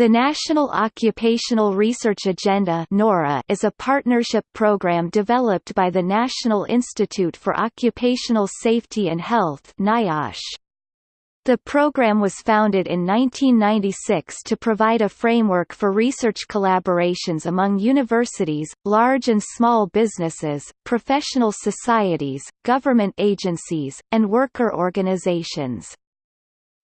The National Occupational Research Agenda is a partnership program developed by the National Institute for Occupational Safety and Health. The program was founded in 1996 to provide a framework for research collaborations among universities, large and small businesses, professional societies, government agencies, and worker organizations.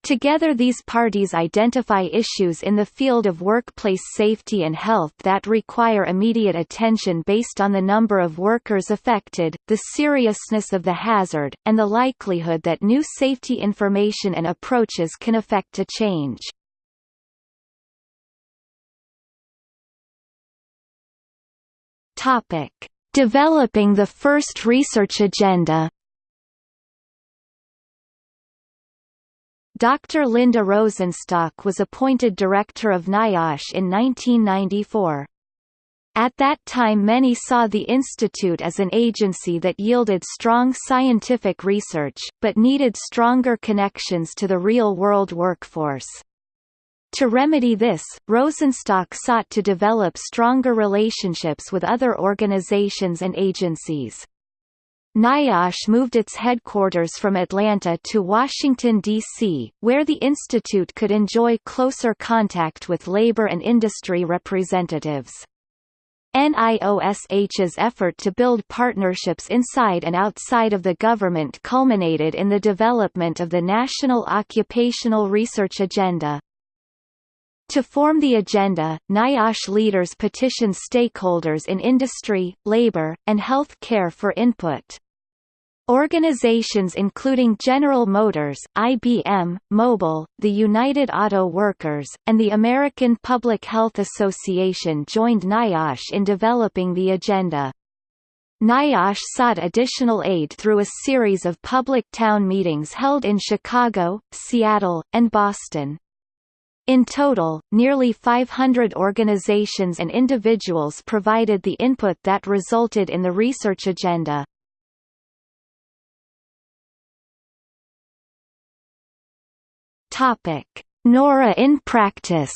Together these parties identify issues in the field of workplace safety and health that require immediate attention based on the number of workers affected, the seriousness of the hazard, and the likelihood that new safety information and approaches can affect a change. Developing the first research agenda Dr. Linda Rosenstock was appointed director of NIOSH in 1994. At that time many saw the institute as an agency that yielded strong scientific research, but needed stronger connections to the real-world workforce. To remedy this, Rosenstock sought to develop stronger relationships with other organizations and agencies. NIOSH moved its headquarters from Atlanta to Washington, D.C., where the institute could enjoy closer contact with labor and industry representatives. NIOSH's effort to build partnerships inside and outside of the government culminated in the development of the National Occupational Research Agenda. To form the agenda, NIOSH leaders petitioned stakeholders in industry, labor, and health care for input. Organizations including General Motors, IBM, Mobil, the United Auto Workers, and the American Public Health Association joined NIOSH in developing the agenda. NIOSH sought additional aid through a series of public town meetings held in Chicago, Seattle, and Boston. In total, nearly 500 organizations and individuals provided the input that resulted in the research agenda. Topic: Nora in practice.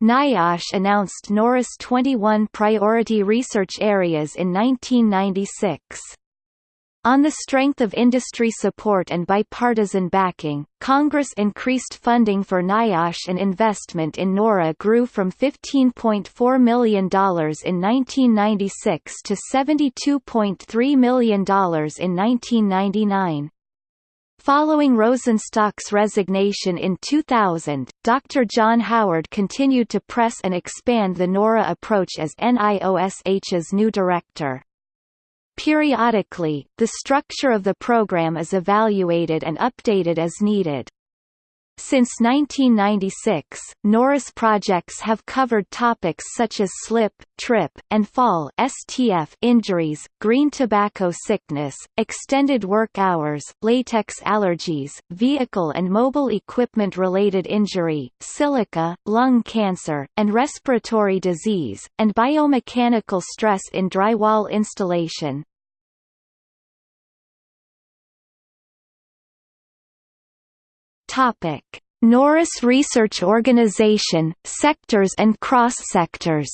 NIOSH announced NORA's 21 priority research areas in 1996. On the strength of industry support and bipartisan backing, Congress increased funding for NIOSH and investment in NORA grew from $15.4 million in 1996 to $72.3 million in 1999. Following Rosenstock's resignation in 2000, Dr. John Howard continued to press and expand the NORA approach as NIOSH's new director. Periodically, the structure of the program is evaluated and updated as needed. Since 1996, NORA's projects have covered topics such as slip, trip, and fall STF injuries, green tobacco sickness, extended work hours, latex allergies, vehicle and mobile equipment-related injury, silica, lung cancer, and respiratory disease, and biomechanical stress in drywall installation. Topic: NORA's Research Organization, sectors and cross-sectors.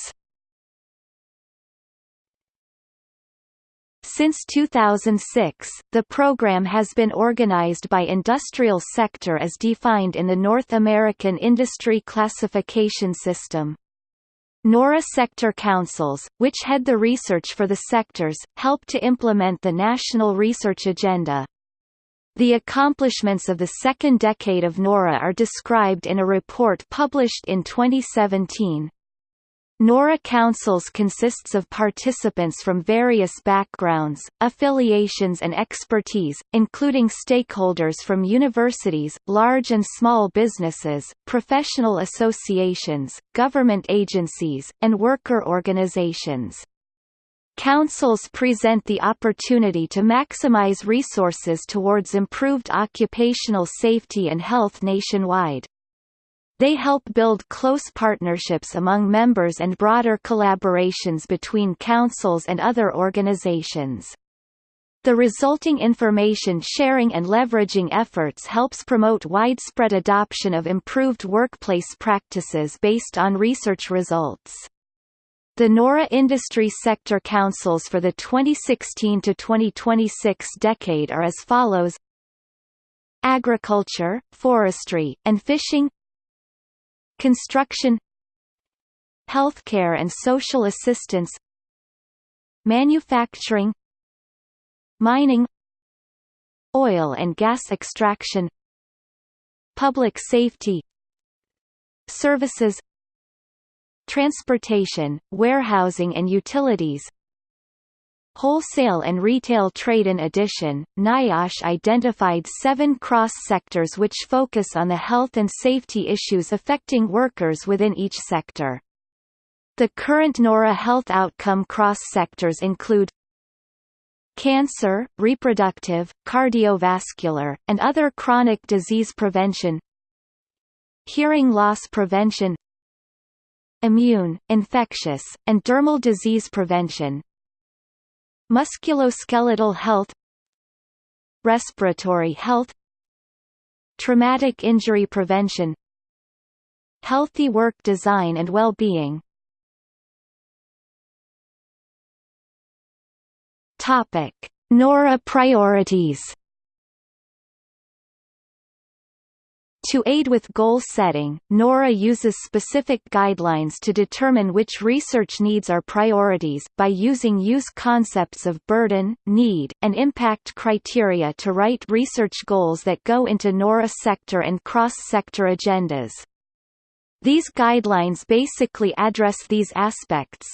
Since 2006, the program has been organized by industrial sector as defined in the North American Industry Classification System. NORA sector councils, which head the research for the sectors, help to implement the National Research Agenda. The accomplishments of the second decade of NORA are described in a report published in 2017. NORA Councils consists of participants from various backgrounds, affiliations and expertise, including stakeholders from universities, large and small businesses, professional associations, government agencies, and worker organizations. Councils present the opportunity to maximize resources towards improved occupational safety and health nationwide. They help build close partnerships among members and broader collaborations between councils and other organizations. The resulting information sharing and leveraging efforts helps promote widespread adoption of improved workplace practices based on research results. The NORA Industry Sector Councils for the 2016 to 2026 decade are as follows: Agriculture, Forestry, and Fishing. Construction. Healthcare and social assistance. Manufacturing. Mining. Oil and gas extraction. Public safety. Services Transportation, warehousing and utilities Wholesale and retail trade In addition, NIOSH identified seven cross-sectors which focus on the health and safety issues affecting workers within each sector. The current NORA health outcome cross-sectors include cancer, reproductive, cardiovascular, and other chronic disease prevention hearing loss prevention immune, infectious, and dermal disease prevention. Musculoskeletal health. Respiratory health. Traumatic injury prevention. Healthy work design and well-being. Topic: NORA priorities. To aid with goal setting, NORA uses specific guidelines to determine which research needs are priorities, by using use concepts of burden, need, and impact criteria to write research goals that go into NORA sector and cross-sector agendas. These guidelines basically address these aspects,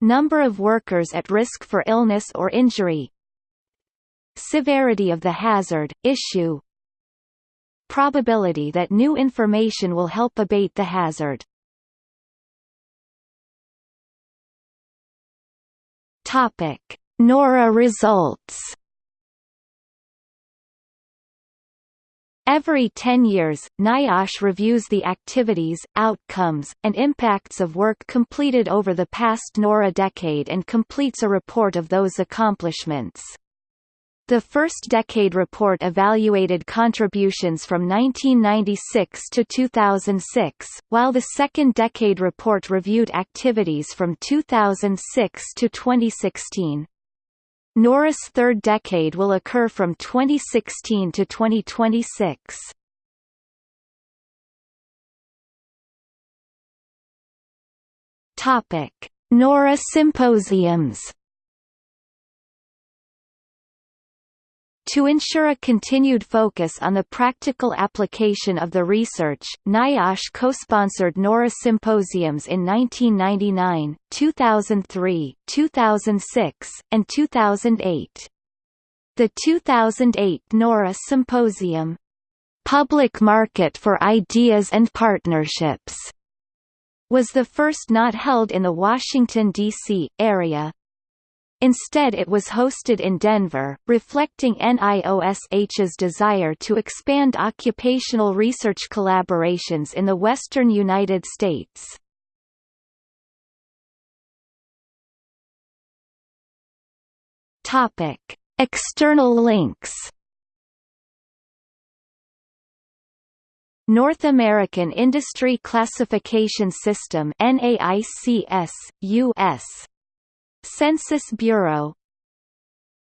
Number of workers at risk for illness or injury. Severity of the hazard, issue Probability that new information will help abate the hazard Topic. NORA results Every 10 years, NIOSH reviews the activities, outcomes, and impacts of work completed over the past NORA decade and completes a report of those accomplishments. The first decade report evaluated contributions from 1996 to 2006, while the second decade report reviewed activities from 2006 to 2016. NORA's third decade will occur from 2016 to 2026. Topic: NORA symposiums To ensure a continued focus on the practical application of the research, NIOSH co-sponsored NORA symposiums in 1999, 2003, 2006, and 2008. The 2008 NORA Symposium, "'Public Market for Ideas and Partnerships' was the first not held in the Washington, D.C., area, Instead it was hosted in Denver, reflecting NIOSH's desire to expand occupational research collaborations in the western United States. External links North American Industry Classification System NAICS, US Census Bureau